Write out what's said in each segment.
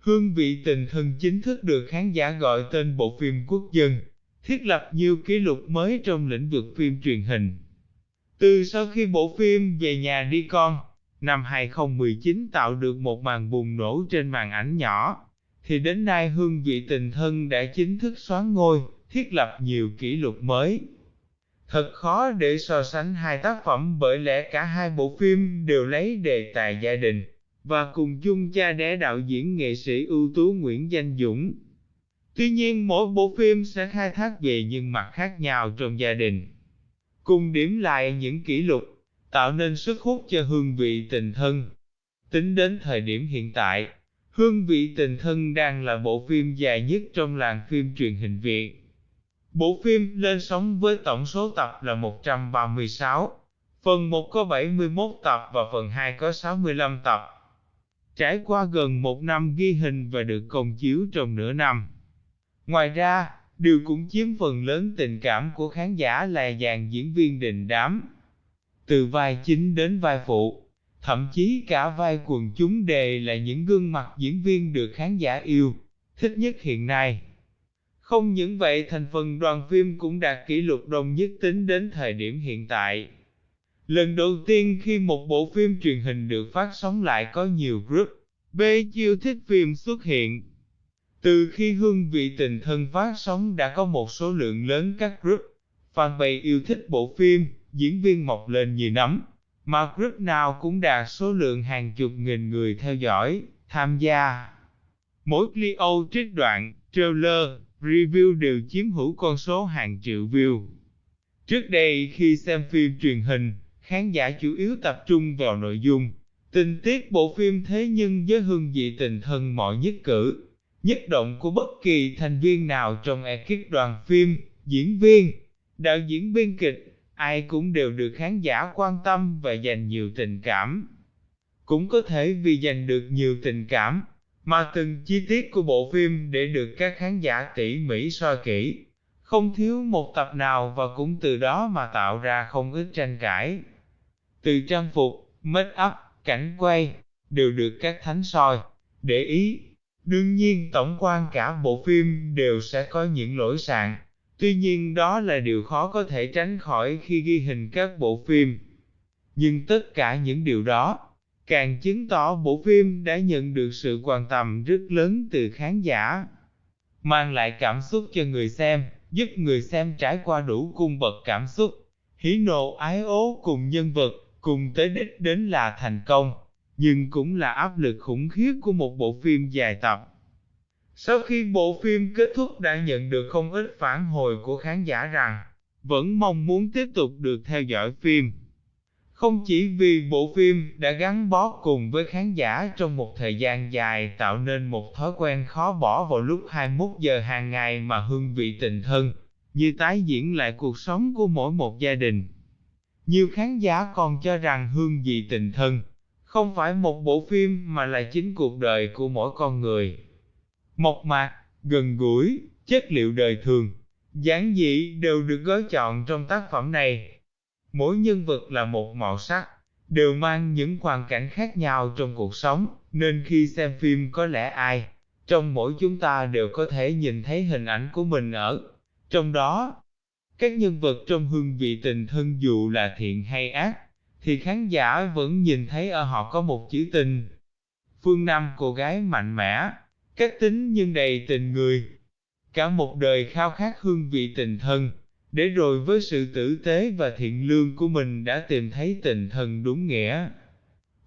Hương vị tình thân chính thức được khán giả gọi tên bộ phim quốc dân, thiết lập nhiều kỷ lục mới trong lĩnh vực phim truyền hình. Từ sau khi bộ phim Về nhà đi con, năm 2019 tạo được một màn bùng nổ trên màn ảnh nhỏ, thì đến nay hương vị tình thân đã chính thức xoán ngôi, thiết lập nhiều kỷ lục mới. Thật khó để so sánh hai tác phẩm bởi lẽ cả hai bộ phim đều lấy đề tài gia đình, và cùng chung cha đẻ đạo diễn nghệ sĩ ưu tú Nguyễn Danh Dũng. Tuy nhiên mỗi bộ phim sẽ khai thác về những mặt khác nhau trong gia đình. Cùng điểm lại những kỷ lục, tạo nên sức hút cho hương vị tình thân. Tính đến thời điểm hiện tại, Hương vị tình thân đang là bộ phim dài nhất trong làng phim truyền hình Việt. Bộ phim lên sóng với tổng số tập là 136, phần 1 có 71 tập và phần 2 có 65 tập. Trải qua gần một năm ghi hình và được công chiếu trong nửa năm. Ngoài ra, điều cũng chiếm phần lớn tình cảm của khán giả là dàn diễn viên đình đám. Từ vai chính đến vai phụ, thậm chí cả vai quần chúng đề là những gương mặt diễn viên được khán giả yêu, thích nhất hiện nay. Không những vậy thành phần đoàn phim cũng đạt kỷ lục đông nhất tính đến thời điểm hiện tại. Lần đầu tiên khi một bộ phim truyền hình được phát sóng lại có nhiều group B chiêu thích phim xuất hiện. Từ khi hương vị tình thân phát sóng đã có một số lượng lớn các group fanpage yêu thích bộ phim, diễn viên mọc lên như nấm mà group nào cũng đạt số lượng hàng chục nghìn người theo dõi, tham gia. Mỗi video trích đoạn, trailer, review đều chiếm hữu con số hàng triệu view. Trước đây khi xem phim truyền hình, khán giả chủ yếu tập trung vào nội dung, tình tiết bộ phim thế nhưng với hương vị tình thân mọi nhất cử, nhất động của bất kỳ thành viên nào trong ekip đoàn phim, diễn viên, đạo diễn biên kịch, ai cũng đều được khán giả quan tâm và dành nhiều tình cảm. Cũng có thể vì dành được nhiều tình cảm, mà từng chi tiết của bộ phim để được các khán giả tỉ mỉ soi kỹ, không thiếu một tập nào và cũng từ đó mà tạo ra không ít tranh cãi. Từ trang phục, make up, cảnh quay, đều được các thánh soi, để ý. Đương nhiên tổng quan cả bộ phim đều sẽ có những lỗi sạn, Tuy nhiên đó là điều khó có thể tránh khỏi khi ghi hình các bộ phim. Nhưng tất cả những điều đó, càng chứng tỏ bộ phim đã nhận được sự quan tâm rất lớn từ khán giả. Mang lại cảm xúc cho người xem, giúp người xem trải qua đủ cung bậc cảm xúc, hỉ nộ ái ố cùng nhân vật, cùng tới đích đến là thành công, nhưng cũng là áp lực khủng khiếp của một bộ phim dài tập. Sau khi bộ phim kết thúc đã nhận được không ít phản hồi của khán giả rằng, vẫn mong muốn tiếp tục được theo dõi phim. Không chỉ vì bộ phim đã gắn bó cùng với khán giả trong một thời gian dài tạo nên một thói quen khó bỏ vào lúc 21 giờ hàng ngày mà hương vị tình thân, như tái diễn lại cuộc sống của mỗi một gia đình. Nhiều khán giả còn cho rằng hương vị tình thân không phải một bộ phim mà là chính cuộc đời của mỗi con người mộc mạc, gần gũi, chất liệu đời thường, giản dị đều được gói chọn trong tác phẩm này. Mỗi nhân vật là một màu sắc, đều mang những hoàn cảnh khác nhau trong cuộc sống, nên khi xem phim có lẽ ai, trong mỗi chúng ta đều có thể nhìn thấy hình ảnh của mình ở trong đó. Các nhân vật trong hương vị tình thân dù là thiện hay ác, thì khán giả vẫn nhìn thấy ở họ có một chữ tình. Phương Nam cô gái mạnh mẽ, Cách tính nhưng đầy tình người. Cả một đời khao khát hương vị tình thân, để rồi với sự tử tế và thiện lương của mình đã tìm thấy tình thân đúng nghĩa.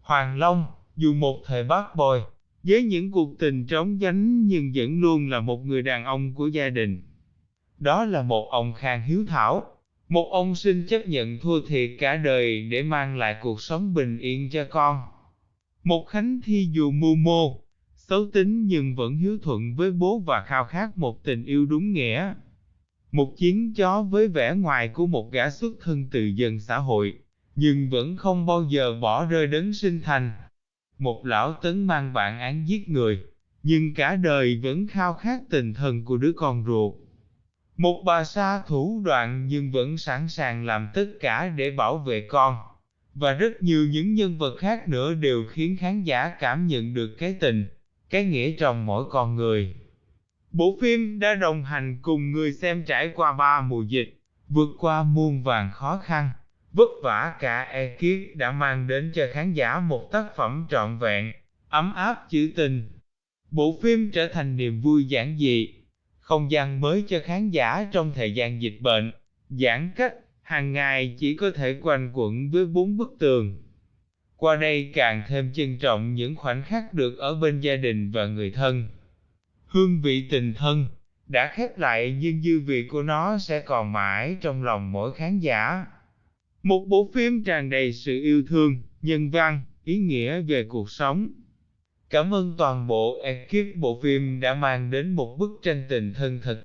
Hoàng Long, dù một thời bát bồi, với những cuộc tình trống vánh nhưng vẫn luôn là một người đàn ông của gia đình. Đó là một ông khang hiếu thảo, một ông xin chấp nhận thua thiệt cả đời để mang lại cuộc sống bình yên cho con. Một khánh thi dù mưu mô, xấu tính nhưng vẫn hiếu thuận với bố và khao khát một tình yêu đúng nghĩa. Một chiến chó với vẻ ngoài của một gã xuất thân từ dân xã hội, nhưng vẫn không bao giờ bỏ rơi đấng sinh thành. Một lão tấn mang bản án giết người, nhưng cả đời vẫn khao khát tình thân của đứa con ruột. Một bà sa thủ đoạn nhưng vẫn sẵn sàng làm tất cả để bảo vệ con. Và rất nhiều những nhân vật khác nữa đều khiến khán giả cảm nhận được cái tình, cái nghĩa trong mỗi con người. Bộ phim đã đồng hành cùng người xem trải qua ba mùa dịch, vượt qua muôn vàng khó khăn, vất vả cả ekip đã mang đến cho khán giả một tác phẩm trọn vẹn, ấm áp chữ tình. Bộ phim trở thành niềm vui giản dị, không gian mới cho khán giả trong thời gian dịch bệnh, giãn cách, hàng ngày chỉ có thể quanh quẩn với bốn bức tường. Qua đây càng thêm trân trọng những khoảnh khắc được ở bên gia đình và người thân. Hương vị tình thân đã khép lại nhưng dư vị của nó sẽ còn mãi trong lòng mỗi khán giả. Một bộ phim tràn đầy sự yêu thương, nhân văn, ý nghĩa về cuộc sống. Cảm ơn toàn bộ ekip, bộ phim đã mang đến một bức tranh tình thân thật.